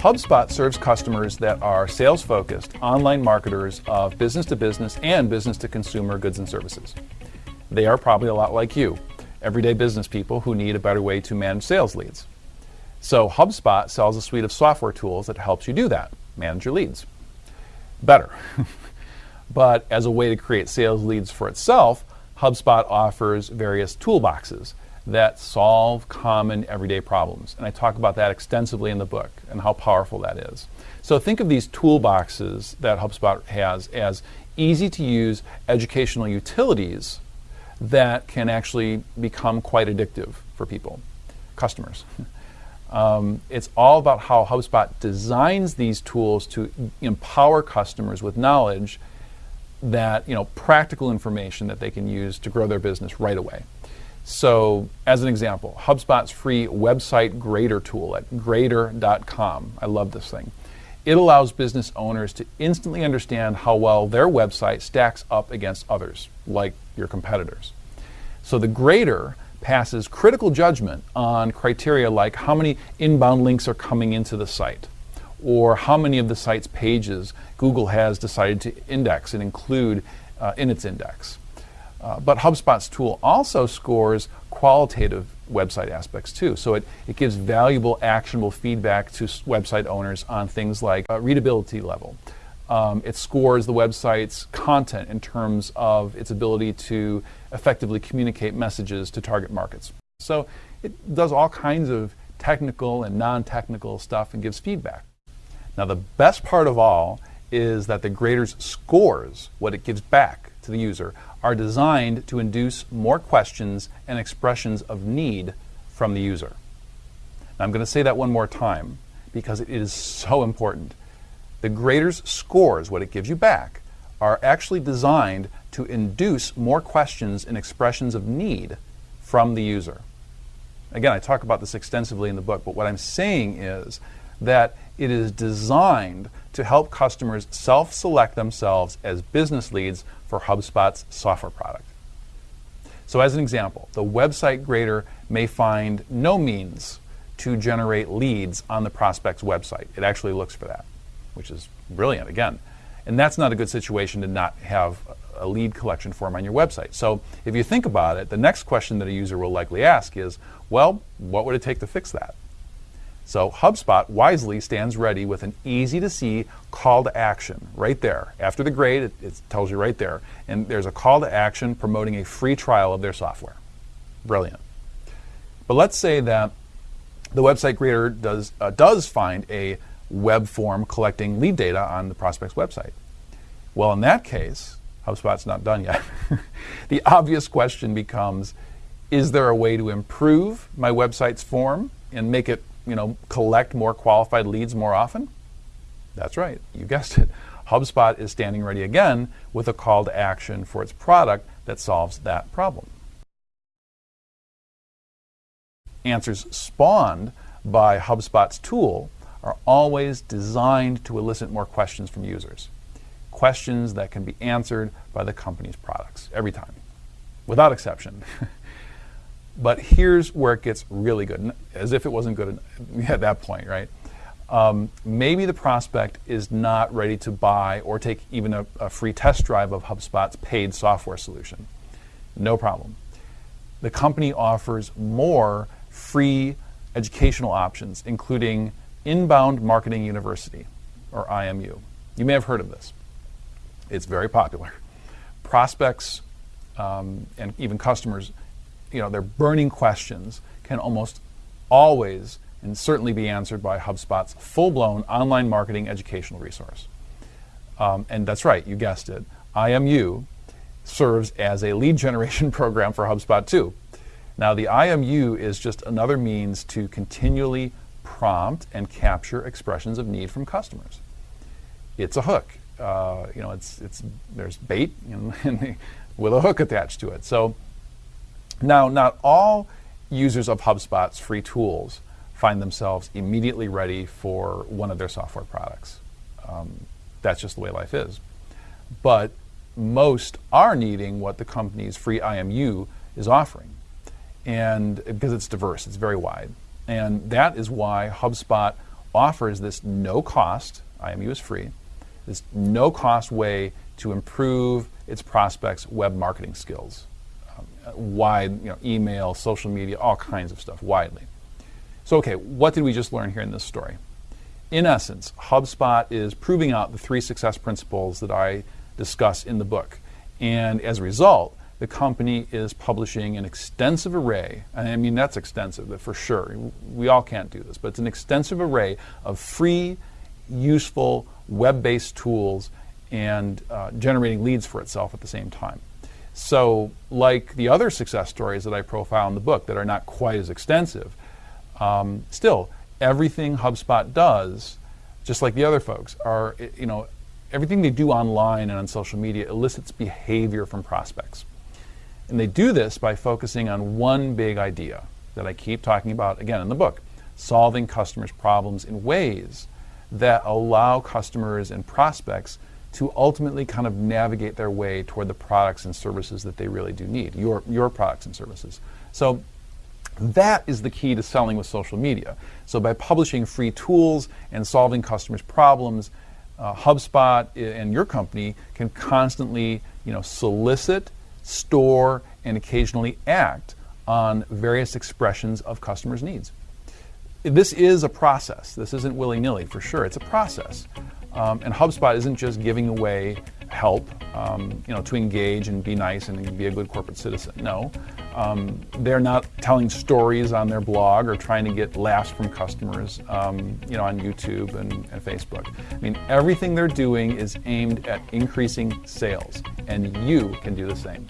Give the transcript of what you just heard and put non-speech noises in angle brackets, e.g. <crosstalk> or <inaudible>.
HubSpot serves customers that are sales focused, online marketers of business to business and business to consumer goods and services. They are probably a lot like you, everyday business people who need a better way to manage sales leads. So HubSpot sells a suite of software tools that helps you do that, manage your leads better. <laughs> but as a way to create sales leads for itself, HubSpot offers various toolboxes that solve common everyday problems. And I talk about that extensively in the book and how powerful that is. So think of these toolboxes that HubSpot has as easy to use educational utilities that can actually become quite addictive for people, customers. <laughs> Um, it's all about how HubSpot designs these tools to empower customers with knowledge that, you know, practical information that they can use to grow their business right away. So, as an example, HubSpot's free website grader tool at grader.com. I love this thing. It allows business owners to instantly understand how well their website stacks up against others, like your competitors. So, the grader passes critical judgment on criteria like how many inbound links are coming into the site, or how many of the site's pages Google has decided to index and include uh, in its index. Uh, but HubSpot's tool also scores qualitative website aspects too. So it, it gives valuable, actionable feedback to website owners on things like uh, readability level. Um, it scores the website's content in terms of its ability to effectively communicate messages to target markets. So it does all kinds of technical and non technical stuff and gives feedback. Now, the best part of all is that the grader's scores, what it gives back to the user, are designed to induce more questions and expressions of need from the user. Now, I'm going to say that one more time because it is so important. The grader's scores, what it gives you back, are actually designed to induce more questions and expressions of need from the user. Again, I talk about this extensively in the book, but what I'm saying is that it is designed to help customers self select themselves as business leads for HubSpot's software product. So, as an example, the website grader may find no means to generate leads on the prospect's website. It actually looks for that, which is brilliant, again. And that's not a good situation to not have a lead collection form on your website. So, if you think about it, the next question that a user will likely ask is well, what would it take to fix that? So HubSpot wisely stands ready with an easy to see call to action right there. After the grade, it, it, tells you right there. And there's a call to action promoting a free trial of their software. Brilliant. But let's say that the website grader does, uh, does find a web form collecting lead data on the prospect's website. Well, in that case, HubSpot's not done yet. <laughs> the obvious question becomes is there a way to improve my website's form and make it you know, collect more qualified leads more often? That's right, you guessed it. HubSpot is standing ready again with a call to action for its product that solves that problem. Answers spawned by HubSpot's tool are always designed to elicit more questions from users. Questions that can be answered by the company's products every time, without exception. <laughs> But here's where it gets really good, as if it wasn't good <laughs> at that point, right? Um, maybe the prospect is not ready to buy or take even a, a free test drive of HubSpot's paid software solution. No problem. The company offers more free educational options, including Inbound Marketing University, or IMU. You may have heard of this. It's very popular. Prospects um, and even customers you know, their burning questions can almost always and certainly be answered by HubSpot's full-blown online marketing educational resource. Um, and that's right, you guessed it. IMU serves as a lead generation <laughs> program for HubSpot too. Now, the IMU is just another means to continually prompt and capture expressions of need from customers. It's a hook. Uh, you know, it's it's there's bait you <laughs> know, with a hook attached to it. So now, not all users of HubSpot's free tools find themselves immediately ready for one of their software products. Um, that's just the way life is. But most are needing what the company's free IMU is offering. And because it's diverse, it's very wide. And that is why HubSpot offers this no cost, IMU is free, this no cost way to improve its prospects' web marketing skills. Wide, you know, email, social media, all kinds of stuff, widely. So, okay, what did we just learn here in this story? In essence, HubSpot is proving out the three success principles that I discuss in the book. And as a result, the company is publishing an extensive array, I mean, that's extensive for sure. We all can't do this, but it's an extensive array of free, useful, web based tools and uh, generating leads for itself at the same time. So, like the other success stories that I profile in the book that are not quite as extensive, um, still, everything HubSpot does, just like the other folks, are, you know, everything they do online and on social media elicits behavior from prospects. And they do this by focusing on one big idea that I keep talking about again in the book solving customers' problems in ways that allow customers and prospects to ultimately kind of navigate their way toward the products and services that they really do need, your, your products and services. So that is the key to selling with social media. So by publishing free tools and solving customers' problems, uh, HubSpot and your company can constantly, you know, solicit store, and occasionally act on various expressions of customers' needs. This is a process. This isn't willy nilly for sure. It's a process. Um, and HubSpot isn't just giving away help, um, you know, to engage and be nice and be a good corporate citizen. No, um, they're not telling stories on their blog or trying to get laughs from customers, um, you know, on YouTube and, and Facebook. I mean, everything they're doing is aimed at increasing sales, and you can do the same.